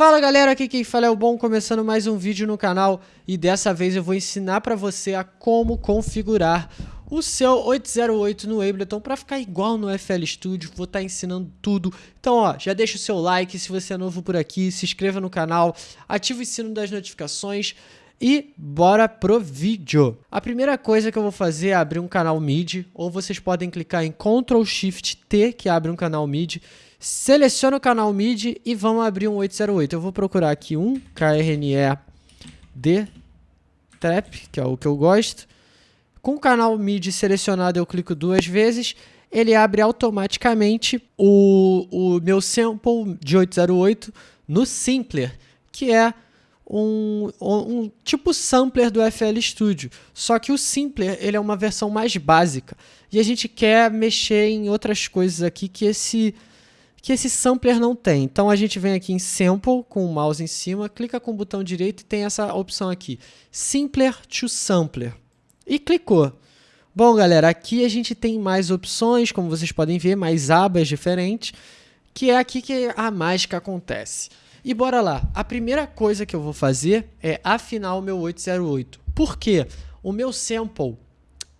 Fala galera, aqui quem fala é o Bom, começando mais um vídeo no canal e dessa vez eu vou ensinar para você a como configurar o seu 808 no Ableton para ficar igual no FL Studio, vou estar tá ensinando tudo. Então ó, já deixa o seu like se você é novo por aqui, se inscreva no canal, ative o sino das notificações e bora pro vídeo. A primeira coisa que eu vou fazer é abrir um canal MIDI, ou vocês podem clicar em Ctrl Shift T, que abre um canal MIDI. Seleciona o canal MIDI e vamos abrir um 808. Eu vou procurar aqui um KRNE D Trap, que é o que eu gosto. Com o canal MIDI selecionado, eu clico duas vezes. Ele abre automaticamente o, o meu sample de 808 no Simpler, que é um, um, tipo sampler do FL Studio. Só que o Simpler ele é uma versão mais básica. E a gente quer mexer em outras coisas aqui que esse, que esse sampler não tem. Então a gente vem aqui em Sample, com o mouse em cima, clica com o botão direito e tem essa opção aqui. Simpler to Sampler. E clicou. Bom, galera, aqui a gente tem mais opções, como vocês podem ver, mais abas diferentes, que é aqui que a mágica acontece. E bora lá. A primeira coisa que eu vou fazer é afinar o meu 808. Por quê? O meu sample,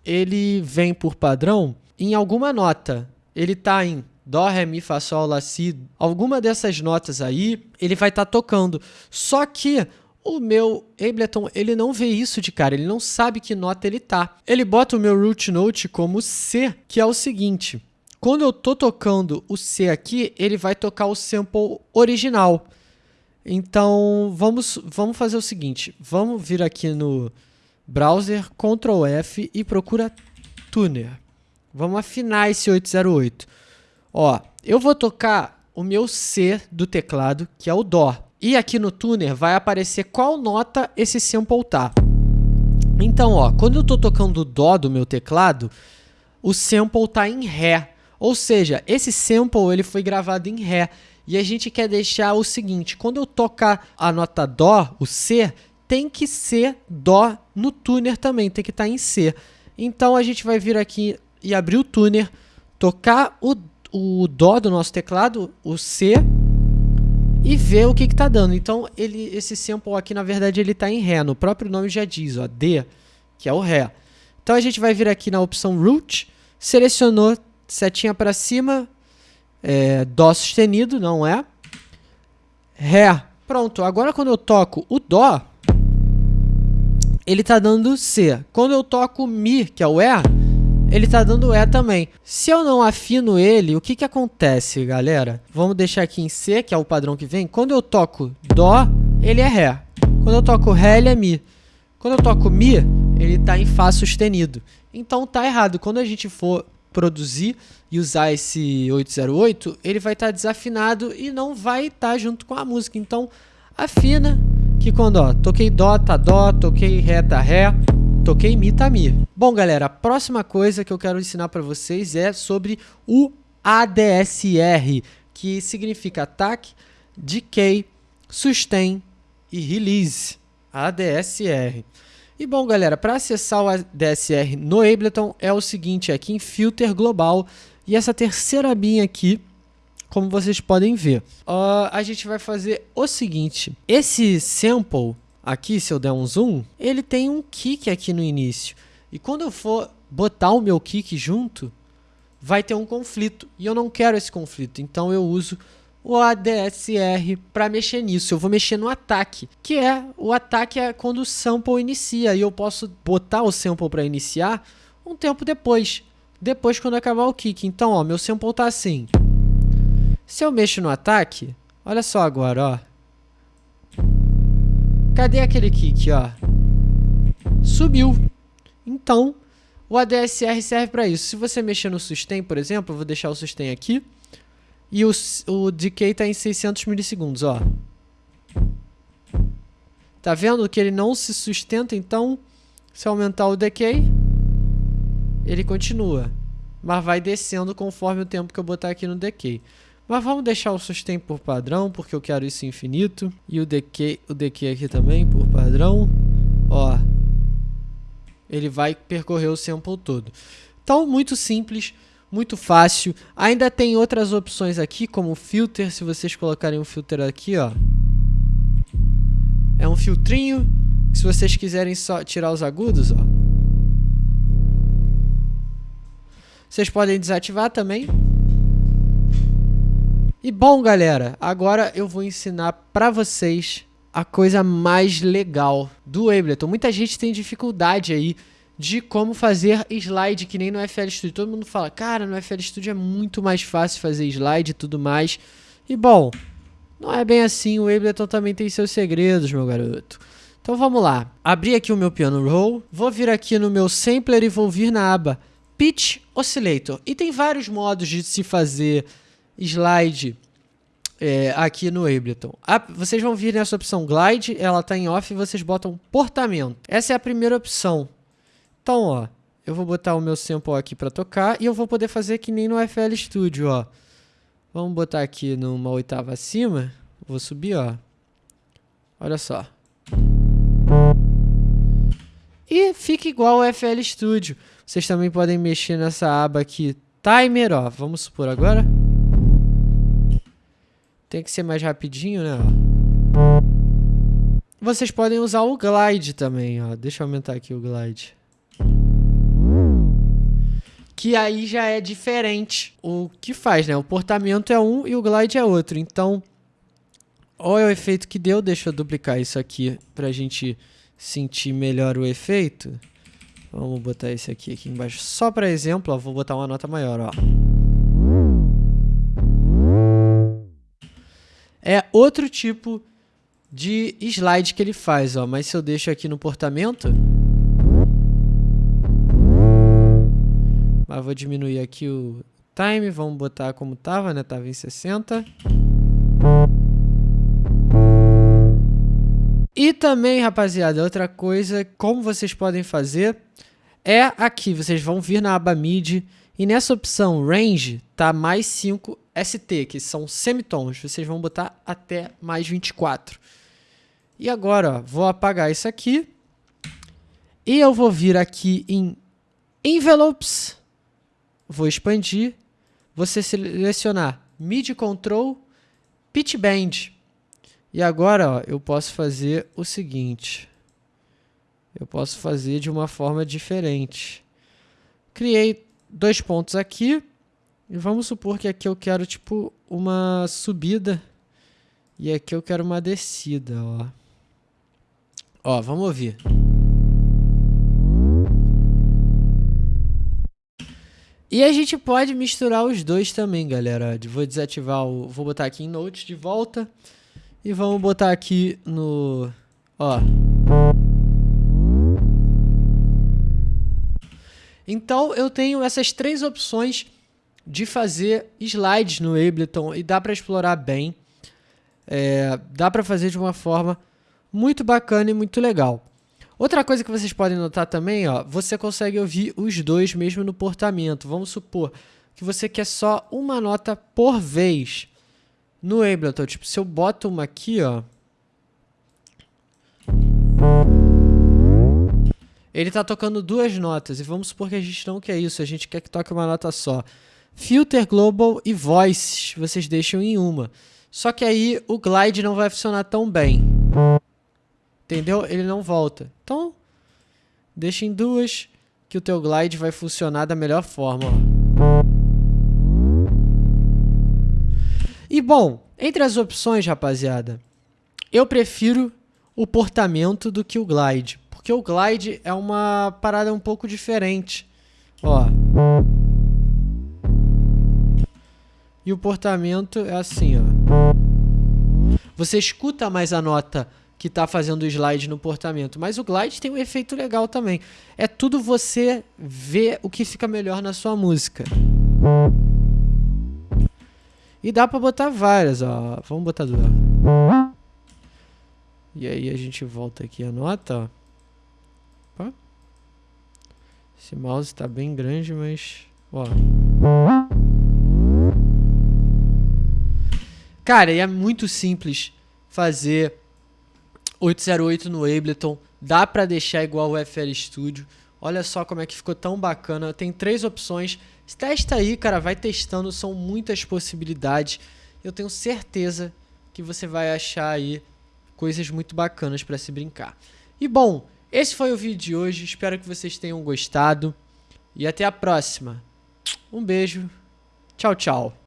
ele vem por padrão em alguma nota. Ele está em Dó, Ré, Mi, Fá, Sol, Lá, Si. Alguma dessas notas aí, ele vai estar tá tocando. Só que o meu Ableton, ele não vê isso de cara, ele não sabe que nota ele tá. Ele bota o meu root note como C, que é o seguinte. Quando eu tô tocando o C aqui, ele vai tocar o sample original. Então, vamos, vamos fazer o seguinte. Vamos vir aqui no browser, Ctrl F e procura Tuner. Vamos afinar esse 808. Ó, eu vou tocar o meu C do teclado, que é o Dó. E aqui no Tuner vai aparecer qual nota esse sample tá. Então, ó, quando eu estou tocando o Dó do meu teclado, o sample tá em Ré. Ou seja, esse sample ele foi gravado em Ré. E a gente quer deixar o seguinte, quando eu tocar a nota Dó, o C, tem que ser Dó no tuner também, tem que estar tá em C. Então a gente vai vir aqui e abrir o tuner, tocar o, o Dó do nosso teclado, o C, e ver o que está dando. Então ele, esse sample aqui, na verdade, ele está em Ré, no próprio nome já diz, ó, D, que é o Ré. Então a gente vai vir aqui na opção Root, selecionou setinha para cima, é, Dó sustenido, não é? Ré. Pronto, agora quando eu toco o Dó, ele está dando C. Quando eu toco Mi, que é o E, ele está dando E também. Se eu não afino ele, o que, que acontece, galera? Vamos deixar aqui em C, que é o padrão que vem. Quando eu toco Dó, ele é Ré. Quando eu toco Ré, ele é Mi. Quando eu toco Mi, ele está em Fá sustenido. Então tá errado. Quando a gente for produzir e usar esse 808, ele vai estar tá desafinado e não vai estar tá junto com a música. Então, afina, que quando ó, toquei Dó, tá Dó, toquei Ré, tá Ré, toquei Mi, tá. Bom, galera, a próxima coisa que eu quero ensinar para vocês é sobre o ADSR, que significa Attack, Decay, Sustain e Release. ADSR. E bom, galera, para acessar o DSR no Ableton é o seguinte, aqui em Filter Global e essa terceira abinha aqui, como vocês podem ver. Uh, a gente vai fazer o seguinte, esse sample aqui, se eu der um zoom, ele tem um kick aqui no início. E quando eu for botar o meu kick junto, vai ter um conflito. E eu não quero esse conflito, então eu uso o ADSR para mexer nisso. Eu vou mexer no ataque, que é o ataque é quando o sample inicia e eu posso botar o sample para iniciar um tempo depois, depois quando acabar o kick. Então, ó, meu sample tá assim. Se eu mexo no ataque, olha só agora, ó. Cadê aquele kick, ó? Subiu. Então, o ADSR serve para isso. Se você mexer no sustain, por exemplo, eu vou deixar o sustain aqui. E o, o decay está em 600 milissegundos, ó. Tá vendo que ele não se sustenta, então, se aumentar o decay, ele continua. Mas vai descendo conforme o tempo que eu botar aqui no decay. Mas vamos deixar o sustain por padrão, porque eu quero isso infinito. E o decay, o decay aqui também por padrão. Ó. Ele vai percorrer o sample todo. Então, muito simples muito fácil. Ainda tem outras opções aqui, como filter, se vocês colocarem um filter aqui, ó. É um filtrinho, se vocês quiserem só tirar os agudos, ó. Vocês podem desativar também. E bom, galera, agora eu vou ensinar pra vocês a coisa mais legal do Ableton. Muita gente tem dificuldade aí de como fazer slide que nem no FL Studio. Todo mundo fala, cara, no FL Studio é muito mais fácil fazer slide e tudo mais. E bom, não é bem assim, o Ableton também tem seus segredos, meu garoto. Então vamos lá, abri aqui o meu piano roll, vou vir aqui no meu sampler e vou vir na aba Pitch Oscillator. E tem vários modos de se fazer slide é, aqui no Ableton. A, vocês vão vir nessa opção Glide, ela está em off e vocês botam portamento. Essa é a primeira opção. Então, ó, eu vou botar o meu sample aqui para tocar e eu vou poder fazer que nem no FL Studio, ó. Vamos botar aqui numa oitava acima. Vou subir, ó. Olha só. E fica igual ao FL Studio. Vocês também podem mexer nessa aba aqui, Timer, ó. Vamos supor agora. Tem que ser mais rapidinho, né? Vocês podem usar o glide também, ó. Deixa eu aumentar aqui o glide. Que aí já é diferente o que faz, né? O portamento é um e o glide é outro. Então, olha o efeito que deu. Deixa eu duplicar isso aqui pra gente sentir melhor o efeito. Vamos botar esse aqui, aqui embaixo. Só para exemplo, ó, vou botar uma nota maior, ó. É outro tipo de slide que ele faz, ó. Mas se eu deixo aqui no portamento... Mas vou diminuir aqui o time, vamos botar como tava, né? Tava em 60. E também, rapaziada, outra coisa, como vocês podem fazer, é aqui, vocês vão vir na aba MIDI e nessa opção Range tá mais 5 ST, que são semitons. Vocês vão botar até mais 24. E agora, ó, vou apagar isso aqui. E eu vou vir aqui em Envelopes. Vou expandir. Você selecionar MIDI Control, Pitch Bend. E agora ó, eu posso fazer o seguinte. Eu posso fazer de uma forma diferente. Criei dois pontos aqui. E vamos supor que aqui eu quero tipo uma subida e aqui eu quero uma descida, ó. Ó, vamos ouvir. E a gente pode misturar os dois também, galera. Vou desativar o... Vou botar aqui em Notes de volta. E vamos botar aqui no... Ó. Então, eu tenho essas três opções de fazer slides no Ableton e dá para explorar bem. É, dá para fazer de uma forma muito bacana e muito legal. Outra coisa que vocês podem notar também, ó, você consegue ouvir os dois mesmo no portamento. Vamos supor que você quer só uma nota por vez no Ableton. Tipo, se eu boto uma aqui, ó, ele está tocando duas notas. E vamos supor que a gente não quer isso, a gente quer que toque uma nota só. Filter Global e Voice vocês deixam em uma. Só que aí o glide não vai funcionar tão bem. Entendeu? Ele não volta. Então, deixa em duas que o teu glide vai funcionar da melhor forma. E bom, entre as opções, rapaziada, eu prefiro o portamento do que o glide. Porque o glide é uma parada um pouco diferente. Ó. O portamento é assim, ó. Você escuta mais a nota que está fazendo o slide no portamento, mas o glide tem um efeito legal também. É tudo você ver o que fica melhor na sua música. E dá para botar várias, ó. Vamos botar duas. E aí a gente volta aqui a nota, ó. Esse mouse está bem grande, mas... Ó. Cara, e é muito simples fazer 808 no Ableton. Dá pra deixar igual o FL Studio. Olha só como é que ficou tão bacana. Tem três opções. Testa aí, cara. Vai testando. São muitas possibilidades. Eu tenho certeza que você vai achar aí coisas muito bacanas para se brincar. E bom, esse foi o vídeo de hoje, espero que vocês tenham gostado e até a próxima. Um beijo, tchau, tchau.